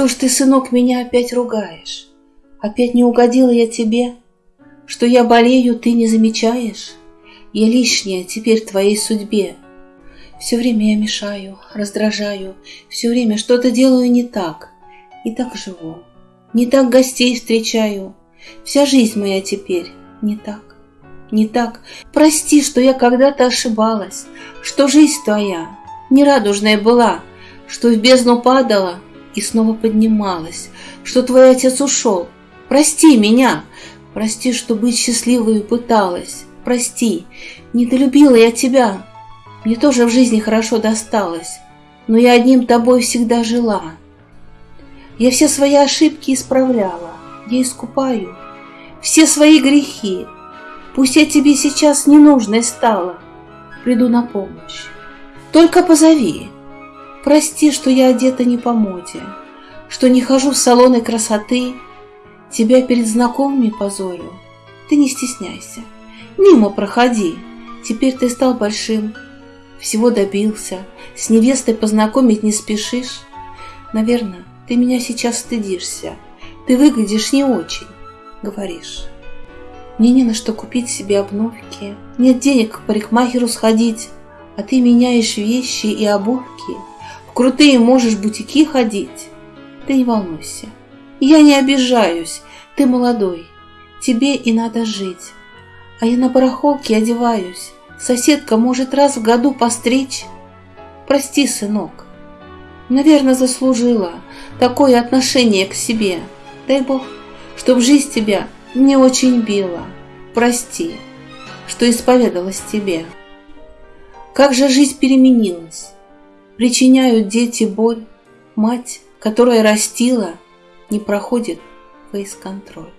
Что ж ты, сынок, меня опять ругаешь? Опять не угодила я тебе? Что я болею, ты не замечаешь? Я лишняя теперь твоей судьбе. Все время я мешаю, раздражаю, все время что-то делаю не так. И так живу, не так гостей встречаю. Вся жизнь моя теперь не так, не так. Прости, что я когда-то ошибалась, что жизнь твоя нерадужная была, что в бездну падала и снова поднималась, что твой отец ушел. Прости меня, прости, что быть счастливой пыталась. Прости, недолюбила я тебя. Мне тоже в жизни хорошо досталось, но я одним тобой всегда жила. Я все свои ошибки исправляла, я искупаю все свои грехи. Пусть я тебе сейчас ненужной стала, приду на помощь. Только позови. Прости, что я одета не по моде, что не хожу в салоны красоты, тебя перед знакомыми позорю. Ты не стесняйся, мимо проходи. Теперь ты стал большим, всего добился, с невестой познакомить не спешишь. Наверное, ты меня сейчас стыдишься, ты выглядишь не очень, говоришь. Мне не на что купить себе обновки, нет денег к парикмахеру сходить, а ты меняешь вещи и обувки – в крутые можешь бутики ходить. Ты не волнуйся. Я не обижаюсь. Ты молодой. Тебе и надо жить. А я на барахолке одеваюсь. Соседка может раз в году постричь. Прости, сынок. Наверное, заслужила такое отношение к себе. Дай Бог, чтоб жизнь тебя не очень била. Прости, что исповедалась тебе. Как же жизнь переменилась. Причиняют дети боль, мать, которая растила, не проходит фейс-контроль.